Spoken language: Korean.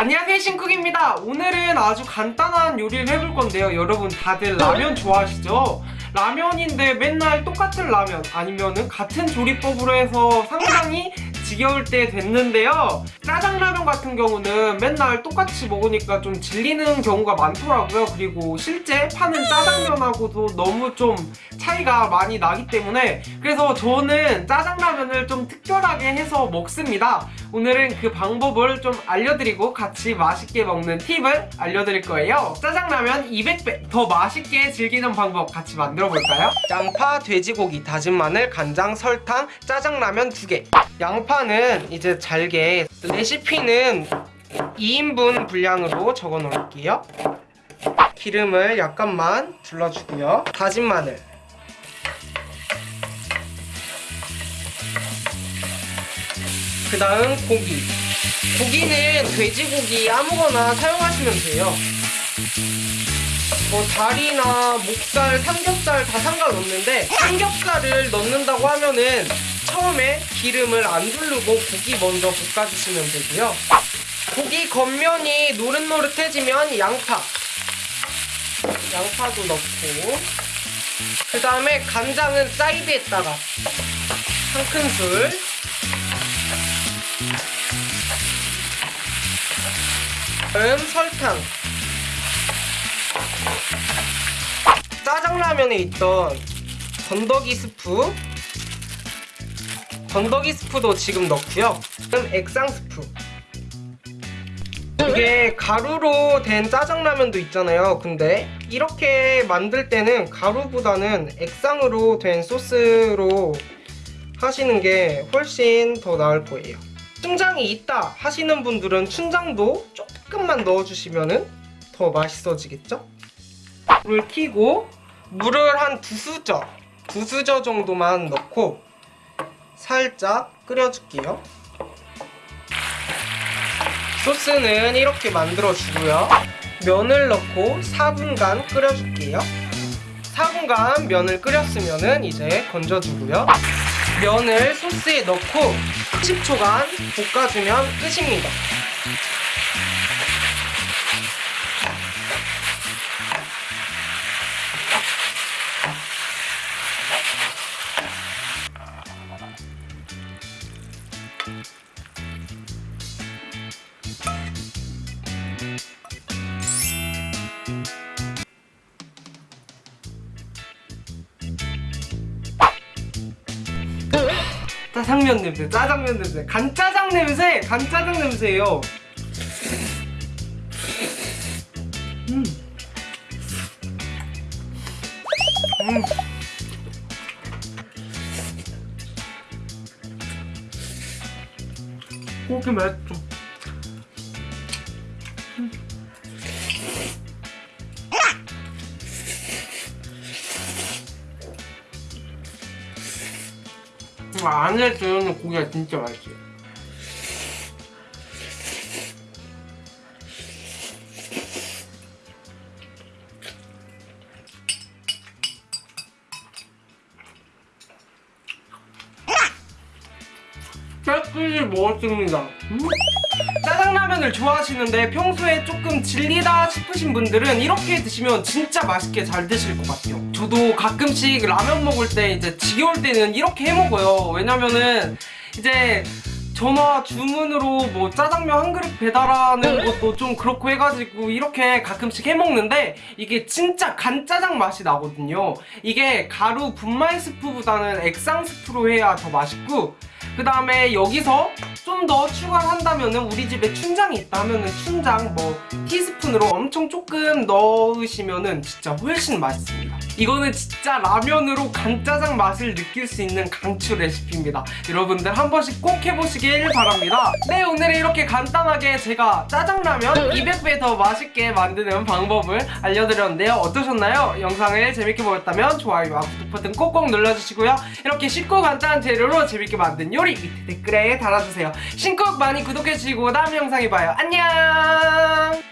안녕하세요 신쿡입니다 오늘은 아주 간단한 요리를 해볼 건데요 여러분 다들 라면 좋아하시죠? 라면인데 맨날 똑같은 라면 아니면은 같은 조리법으로 해서 상당히 지겨울 때 됐는데요. 짜장라면 같은 경우는 맨날 똑같이 먹으니까 좀 질리는 경우가 많더라고요. 그리고 실제 파는 짜장면하고도 너무 좀 차이가 많이 나기 때문에 그래서 저는 짜장라면을 좀 특별하게 해서 먹습니다. 오늘은 그 방법을 좀 알려드리고 같이 맛있게 먹는 팁을 알려드릴 거예요. 짜장라면 200배 더 맛있게 즐기는 방법 같이 만들어 볼까요? 양파, 돼지고기, 다진 마늘, 간장, 설탕, 짜장라면 2개. 양파 는 이제 잘게. 레시피는 2인분 분량으로 적어 놓을게요. 기름을 약간만 둘러주고요. 다진 마늘. 그 다음 고기. 고기는 돼지고기 아무거나 사용하시면 돼요. 뭐 다리나 목살, 삼겹살 다 상관없는데 삼겹살을 넣는다고 하면은 처음에 기름을 안 두르고 고기 먼저 볶아주시면 되고요. 고기 겉면이 노릇노릇해지면 양파. 양파도 넣고. 그 다음에 간장은 사이드에다가 한 큰술. 다음 설탕. 짜장라면에 있던 건더기 스프 건더기 스프도 지금 넣고요. 그럼 액상 스프. 이게 가루로 된 짜장라면도 있잖아요. 근데 이렇게 만들 때는 가루보다는 액상으로 된 소스로 하시는 게 훨씬 더 나을 거예요. 춘장이 있다 하시는 분들은 춘장도 조금만 넣어주시면 더 맛있어지겠죠? 불을 켜고 물을 한 두 수저 두 수저 정도만 넣고 살짝 끓여줄게요. 소스는 이렇게 만들어주고요. 면을 넣고 4분간 끓여줄게요. 4분간 면을 끓였으면 이제 건져주고요. 면을 소스에 넣고 10초간 볶아주면 끝입니다 짜장면 냄새, 짜장면 냄새, 간짜장 냄새, 간짜장 냄새예요. 음. 음. 고기 맛있 안에 들어있는 고기가 진짜 맛있어요. 깨끗이 먹었습니다. 음? 짜장라면을 좋아하시는데 평소에 조금 질리다 싶으신 분들은 이렇게 드시면 진짜 맛있게 잘 드실 것 같아요. 저도 가끔씩 라면 먹을 때 이제 지겨울 때는 이렇게 해 먹어요. 왜냐면은 이제 전화 주문으로 뭐 짜장면 한 그릇 배달하는 것도 좀 그렇고 해가지고 이렇게 가끔씩 해먹는데 이게 진짜 간짜장 맛이 나거든요. 이게 가루 분말 스프보다는 액상 스프로 해야 더 맛있고 그 다음에 여기서 좀 더 추가를 한다면 은 우리 집에 춘장이 있다 하면 은 춘장 뭐 티스푼 으로 엄청 조금 넣으시면 은 진짜 훨씬 맛있습니다. 이거는 진짜 라면으로 간짜장 맛을 느낄 수 있는 강추 레시피입니다. 여러분들 한 번씩 꼭 해보시길 바랍니다. 네 오늘은 이렇게 간단하게 제가 짜장라면 200배 더 맛있게 만드는 방법을 알려드렸는데요. 어떠셨나요? 영상을 재밌게 보셨다면 좋아요와 구독 버튼 꼭꼭 눌러주시고요. 이렇게 쉽고 간단한 재료로 재밌게 만든 요리 밑에 댓글에 달아주세요. 신곡 많이 구독해주시고 다음 영상에 봐요. 안녕